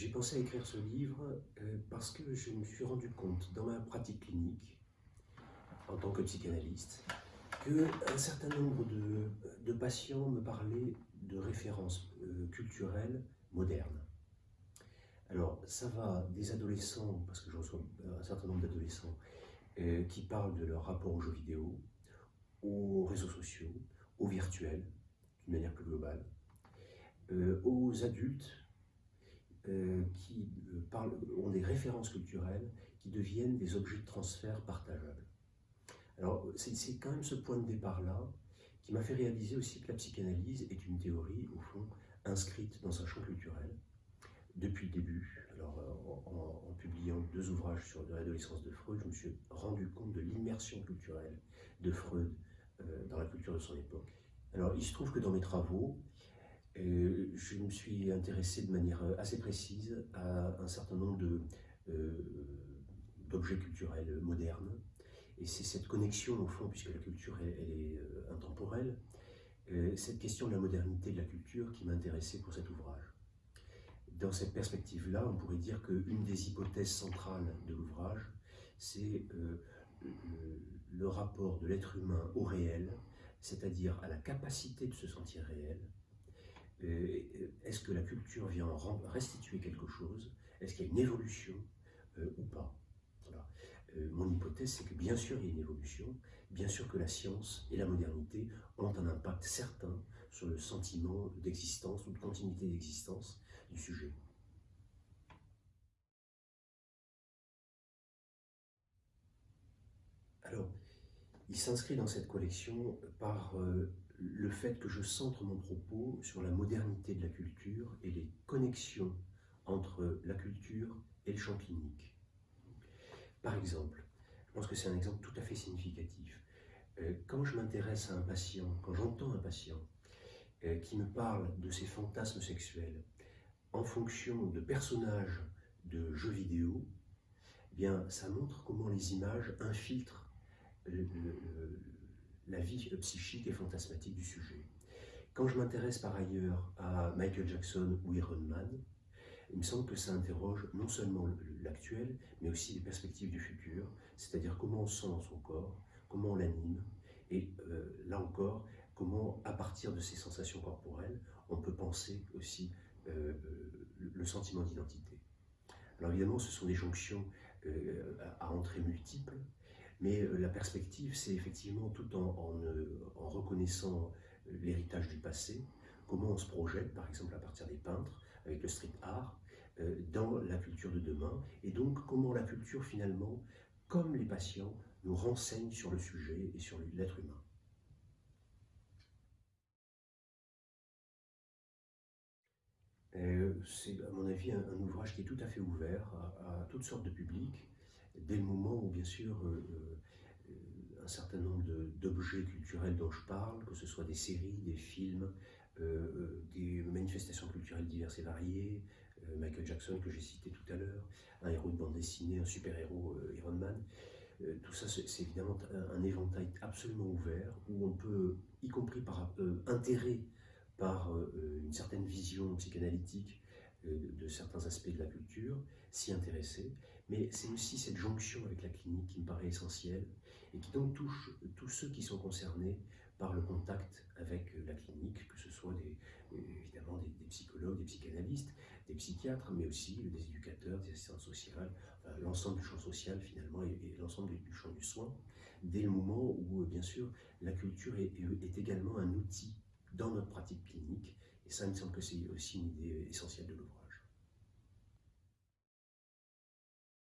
J'ai pensé à écrire ce livre euh, parce que je me suis rendu compte dans ma pratique clinique, en tant que psychanalyste, qu'un certain nombre de, patients me parlaient de références euh, culturelles modernes. Alors, ça va des adolescents, parce que je reçois un certain nombre d'adolescents, euh, qui parlent de leur rapport aux jeux vidéo, aux réseaux sociaux, au virtuel, d'une manière plus globale, aux adultes euh, qui euh, ont des références culturelles qui deviennent des objets de transfert partageables. Alors, c'est quand même ce point de départ-là qui m'a fait réaliser aussi que la psychanalyse est une théorie, au fond, inscrite dans un champ culturel depuis le début. Alors, euh, en, publiant deux ouvrages sur l'adolescence de Freud, je me suis rendu compte de l'immersion culturelle de Freud dans la culture de son époque. Alors, il se trouve que dans mes travaux, je me suis intéressé de manière assez précise à un certain nombre euh, d'objets culturels modernes. Et c'est cette connexion, au fond, puisque la culture est euh, intemporelle, euh, cette question de la modernité de la culture qui m'a intéressé pour cet ouvrage. Dans cette perspective-là, on pourrait dire qu'une des hypothèses centrales de l'ouvrage, c'est le rapport de l'être humain au réel, c'est-à-dire à la capacité de se sentir réel, est-ce que la culture vient restituer quelque chose? Est-ce qu'il y a une évolution euh, ou pas? Euh, Mon hypothèse, c'est que bien sûr il y a une évolution, bien sûr que la science et la modernité ont un impact certain sur le sentiment d'existence ou de continuité d'existence du sujet. Alors, il s'inscrit dans cette collection par le fait que je centre mon propos sur la modernité de la culture et les connexions entre la culture et le champ clinique. Par exemple, je pense que c'est un exemple tout à fait significatif. Euh, quand je m'intéresse à un patient, quand j'entends un patient euh, qui me parle de ses fantasmes sexuels en fonction de personnages de jeux vidéo, eh bien, ça montre comment les images infiltrent le, la vie psychique et fantasmatique du sujet. Quand je m'intéresse par ailleurs à Michael Jackson ou Iron Man, il me semble que ça interroge non seulement l'actuel, mais aussi les perspectives du futur, c'est-à-dire comment on sent son corps, comment on l'anime, et euh, là encore, comment, à partir de ces sensations corporelles, on peut penser aussi euh, le sentiment d'identité. Alors évidemment, ce sont des jonctions euh, à entrées multiples, mais euh, la perspective, c'est effectivement tout en, euh, reconnaissant euh, l'héritage du passé, comment on se projette, par exemple à partir des peintres, avec le street art, dans la culture de demain, et donc comment la culture finalement, comme les patients, nous renseigne sur le sujet et sur l'être humain. c'est à mon avis un, ouvrage qui est tout à fait ouvert à toutes sortes de publics, dès le moment où, bien sûr, euh, euh, un certain nombre d'objets culturels dont je parle, que ce soit des séries, des films, euh, des manifestations culturelles diverses et variées, Michael Jackson que j'ai cité tout à l'heure, un héros de bande dessinée, un super-héros Iron Man, tout ça c'est évidemment un, éventail absolument ouvert où on peut, y compris par intérêt par une certaine vision psychanalytique de certains aspects de la culture, s'y intéresser, mais c'est aussi cette jonction avec la clinique qui me paraît essentielle et qui donc touche tous ceux qui sont concernés par le contact avec la clinique, que ce soit des, évidemment des, psychologues, des psychanalystes, des psychiatres, mais aussi des éducateurs, des assistants sociaux, l'ensemble du champ social finalement et, l'ensemble du champ du soin, dès le moment où, bien sûr, la culture est également un outil dans notre pratique clinique, et ça, il me semble que c'est aussi une idée essentielle de l'ouvrage.